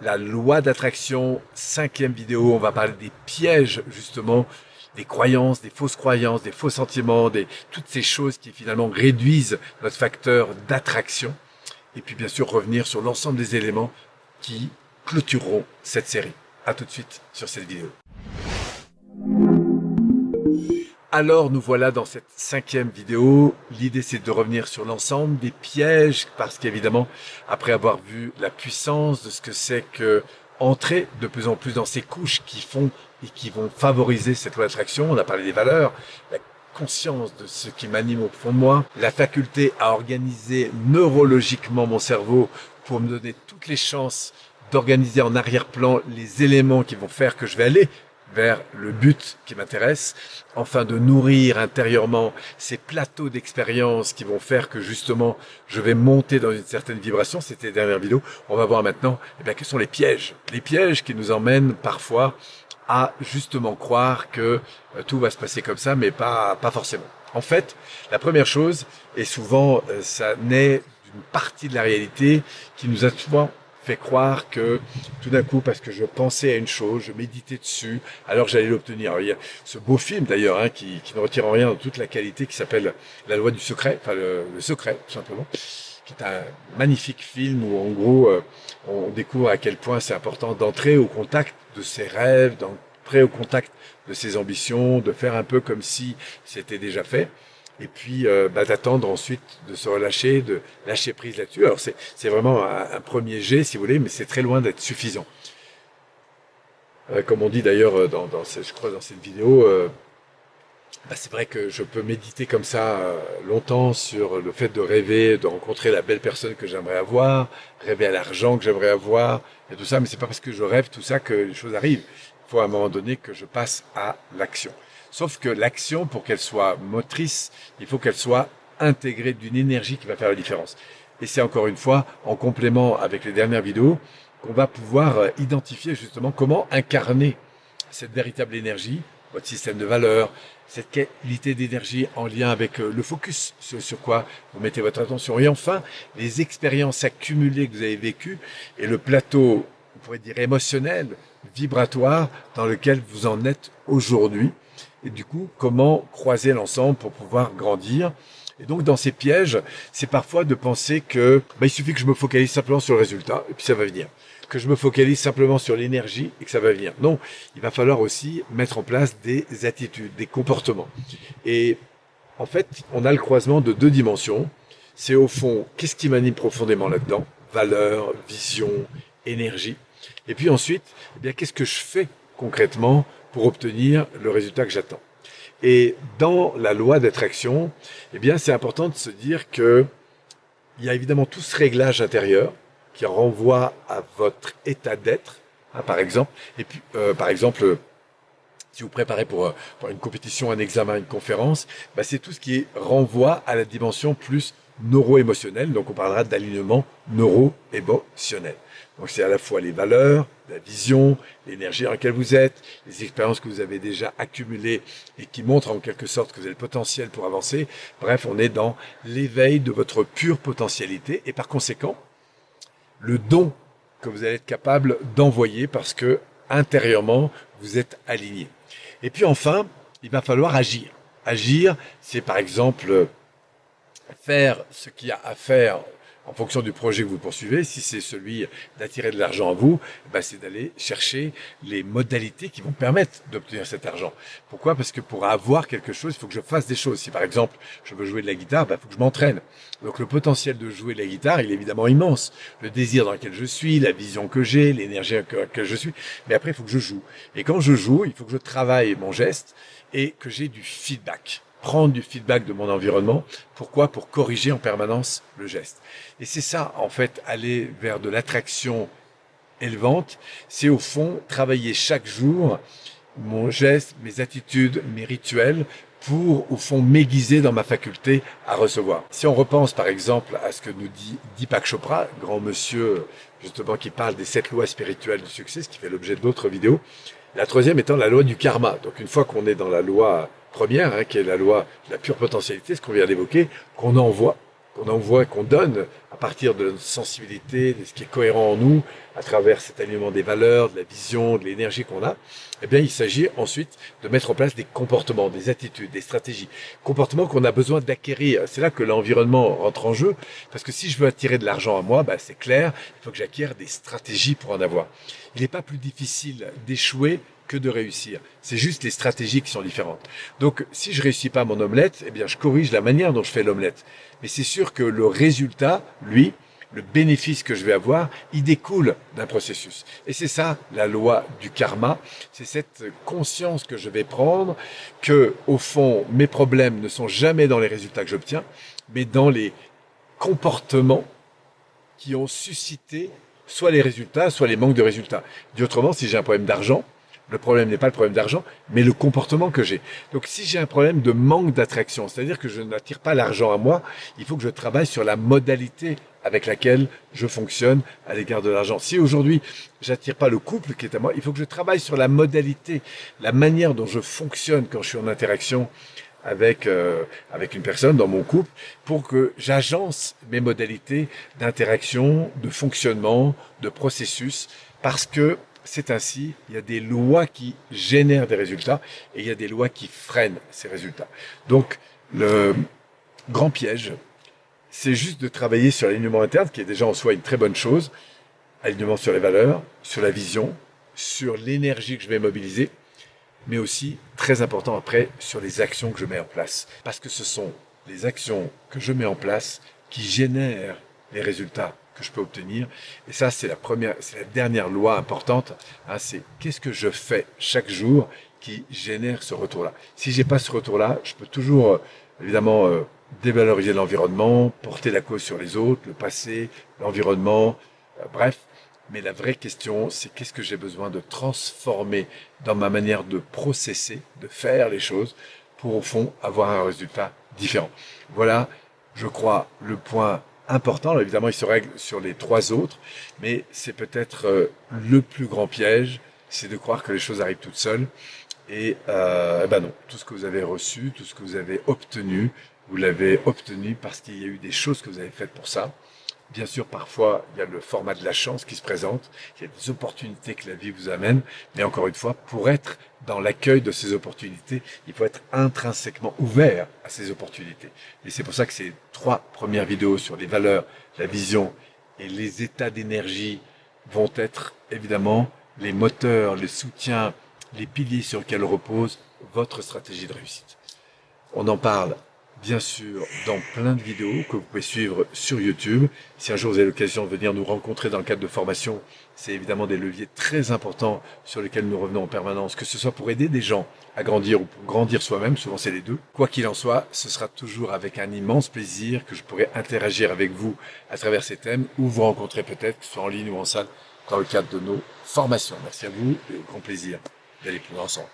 La loi d'attraction, cinquième vidéo, on va parler des pièges justement, des croyances, des fausses croyances, des faux sentiments, des, toutes ces choses qui finalement réduisent notre facteur d'attraction. Et puis bien sûr revenir sur l'ensemble des éléments qui clôtureront cette série. À tout de suite sur cette vidéo. Alors nous voilà dans cette cinquième vidéo. L'idée c'est de revenir sur l'ensemble des pièges parce qu'évidemment après avoir vu la puissance de ce que c'est que entrer de plus en plus dans ces couches qui font et qui vont favoriser cette loi d'attraction, on a parlé des valeurs, la conscience de ce qui m'anime au fond de moi, la faculté à organiser neurologiquement mon cerveau pour me donner toutes les chances d'organiser en arrière-plan les éléments qui vont faire que je vais aller vers le but qui m'intéresse, enfin de nourrir intérieurement ces plateaux d'expérience qui vont faire que justement je vais monter dans une certaine vibration. C'était la dernière vidéo. On va voir maintenant eh bien, quels sont les pièges. Les pièges qui nous emmènent parfois à justement croire que euh, tout va se passer comme ça, mais pas, pas forcément. En fait, la première chose, et souvent euh, ça naît d'une partie de la réalité qui nous a souvent fait croire que tout d'un coup, parce que je pensais à une chose, je méditais dessus, alors j'allais l'obtenir. Il y a ce beau film d'ailleurs, hein, qui, qui, ne retire en rien de toute la qualité, qui s'appelle La loi du secret, enfin le, secret tout simplement, qui est un magnifique film où en gros euh, on découvre à quel point c'est important d'entrer au contact de ses rêves, d'entrer au contact de ses ambitions, de faire un peu comme si c'était déjà fait et puis euh, bah, d'attendre ensuite de se relâcher, de lâcher prise là-dessus. Alors c'est vraiment un, premier jet, si vous voulez, mais c'est très loin d'être suffisant. Euh, comme on dit d'ailleurs euh, dans, je crois dans cette vidéo, bah, c'est vrai que je peux méditer comme ça longtemps sur le fait de rêver, de rencontrer la belle personne que j'aimerais avoir, rêver à l'argent que j'aimerais avoir, et tout ça, mais c'est pas parce que je rêve tout ça que les choses arrivent. Il faut à un moment donné que je passe à l'action. Sauf que l'action, pour qu'elle soit motrice, il faut qu'elle soit intégrée d'une énergie qui va faire la différence. Et c'est encore une fois, en complément avec les dernières vidéos, qu'on va pouvoir euh, identifier justement comment incarner cette véritable énergie, votre système de valeurs, cette qualité d'énergie en lien avec euh, le focus, sur quoi vous mettez votre attention. Et enfin, les expériences accumulées que vous avez vécues et le plateau, on pourrait dire émotionnel, vibratoire, dans lequel vous en êtes aujourd'hui et du coup, comment croiser l'ensemble pour pouvoir grandir? Et donc, dans ces pièges, c'est parfois de penser que bah, il suffit que je me focalise simplement sur le résultat, et puis ça va venir. Que je me focalise simplement sur l'énergie, et que ça va venir. Non, il va falloir aussi mettre en place des attitudes, des comportements. Et en fait, on a le croisement de deux dimensions. C'est au fond, qu'est-ce qui m'anime profondément là-dedans? Valeur, vision, énergie. Et puis ensuite, eh qu'est-ce que je fais concrètement pour obtenir le résultat que j'attends. Et dans la loi d'attraction, eh bien, c'est important de se dire que il y a évidemment tout ce réglage intérieur qui renvoie à votre état d'être, hein, par exemple. Et puis, euh, par exemple, si vous préparez pour, euh, pour, une compétition, un examen, une conférence, bah, c'est tout ce qui renvoie à la dimension plus neuro-émotionnelle. Donc, on parlera d'alignement neuro-émotionnel. Donc c'est à la fois les valeurs, la vision, l'énergie dans laquelle vous êtes, les expériences que vous avez déjà accumulées et qui montrent en quelque sorte que vous avez le potentiel pour avancer. Bref, on est dans l'éveil de votre pure potentialité et par conséquent, le don que vous allez être capable d'envoyer parce que intérieurement, vous êtes aligné. Et puis enfin, il va falloir agir. Agir, c'est par exemple faire ce qu'il y a à faire en fonction du projet que vous poursuivez, si c'est celui d'attirer de l'argent à vous, bah c'est d'aller chercher les modalités qui vont permettre d'obtenir cet argent. Pourquoi? Parce que pour avoir quelque chose, il faut que je fasse des choses. Si par exemple, je veux jouer de la guitare, bah, il faut que je m'entraîne. Donc le potentiel de jouer de la guitare, il est évidemment immense. Le désir dans lequel je suis, la vision que j'ai, l'énergie dans laquelle je suis. Mais après, il faut que je joue. Et quand je joue, il faut que je travaille mon geste et que j'ai du feedback prendre du feedback de mon environnement. Pourquoi? Pour corriger en permanence le geste. Et c'est ça, en fait, aller vers de l'attraction élevante. C'est au fond travailler chaque jour mon geste, mes attitudes, mes rituels pour, au fond, m'aiguiser dans ma faculté à recevoir. Si on repense, par exemple, à ce que nous dit Deepak Chopra, grand monsieur, justement, qui parle des sept lois spirituelles du succès, ce qui fait l'objet d'autres vidéos, la troisième étant la loi du karma. Donc, une fois qu'on est dans la loi première, hein, qui est la loi de la pure potentialité, ce qu'on vient d'évoquer, qu'on envoie, qu'on envoie, qu'on donne à partir de notre sensibilité, de ce qui est cohérent en nous, à travers cet alignement des valeurs, de la vision, de l'énergie qu'on a, eh bien, il s'agit ensuite de mettre en place des comportements, des attitudes, des stratégies, comportements qu'on a besoin d'acquérir. C'est là que l'environnement rentre en jeu, parce que si je veux attirer de l'argent à moi, bah, c'est clair, il faut que j'acquière des stratégies pour en avoir. Il n'est pas plus difficile d'échouer que de réussir. C'est juste les stratégies qui sont différentes. Donc, si je réussis pas mon omelette, eh bien, je corrige la manière dont je fais l'omelette. Mais c'est sûr que le résultat, lui, le bénéfice que je vais avoir, il découle d'un processus. Et c'est ça, la loi du karma. C'est cette conscience que je vais prendre que, au fond, mes problèmes ne sont jamais dans les résultats que j'obtiens, mais dans les comportements qui ont suscité soit les résultats, soit les manques de résultats. Dit autrement, si j'ai un problème d'argent, le problème n'est pas le problème d'argent, mais le comportement que j'ai. Donc si j'ai un problème de manque d'attraction, c'est-à-dire que je n'attire pas l'argent à moi, il faut que je travaille sur la modalité avec laquelle je fonctionne à l'égard de l'argent. Si aujourd'hui j'attire pas le couple qui est à moi, il faut que je travaille sur la modalité, la manière dont je fonctionne quand je suis en interaction avec euh, avec une personne dans mon couple pour que j'agence mes modalités d'interaction, de fonctionnement, de processus parce que c'est ainsi, il y a des lois qui génèrent des résultats et il y a des lois qui freinent ces résultats. Donc, le grand piège, c'est juste de travailler sur l'alignement interne, qui est déjà en soi une très bonne chose, alignement sur les valeurs, sur la vision, sur l'énergie que je vais mobiliser, mais aussi, très important après, sur les actions que je mets en place. Parce que ce sont les actions que je mets en place qui génèrent les résultats que je peux obtenir. Et ça, c'est la première, c'est la dernière loi importante. Hein, c'est qu'est-ce que je fais chaque jour qui génère ce retour-là. Si j'ai pas ce retour-là, je peux toujours, euh, évidemment, euh, dévaloriser l'environnement, porter la cause sur les autres, le passé, l'environnement, euh, bref. Mais la vraie question, c'est qu'est-ce que j'ai besoin de transformer dans ma manière de processer, de faire les choses, pour au fond avoir un résultat différent. Voilà, je crois, le point important. évidemment, il se règle sur les trois autres, mais c'est peut-être euh, le plus grand piège, c'est de croire que les choses arrivent toutes seules. Et euh, ben non, tout ce que vous avez reçu, tout ce que vous avez obtenu, vous l'avez obtenu parce qu'il y a eu des choses que vous avez faites pour ça. Bien sûr, parfois, il y a le format de la chance qui se présente, il y a des opportunités que la vie vous amène, mais encore une fois, pour être dans l'accueil de ces opportunités, il faut être intrinsèquement ouvert à ces opportunités. Et c'est pour ça que ces trois premières vidéos sur les valeurs, la vision et les états d'énergie vont être évidemment les moteurs, les soutiens, les piliers sur lesquels repose votre stratégie de réussite. On en parle bien sûr dans plein de vidéos que vous pouvez suivre sur YouTube. Si un jour vous avez l'occasion de venir nous rencontrer dans le cadre de formation, c'est évidemment des leviers très importants sur lesquels nous revenons en permanence, que ce soit pour aider des gens à grandir ou pour grandir soi-même, souvent c'est les deux. Quoi qu'il en soit, ce sera toujours avec un immense plaisir que je pourrai interagir avec vous à travers ces thèmes ou vous rencontrer peut-être, soit en ligne ou en salle, dans le cadre de nos formations. Merci à vous et au grand plaisir d'aller plus loin ensemble.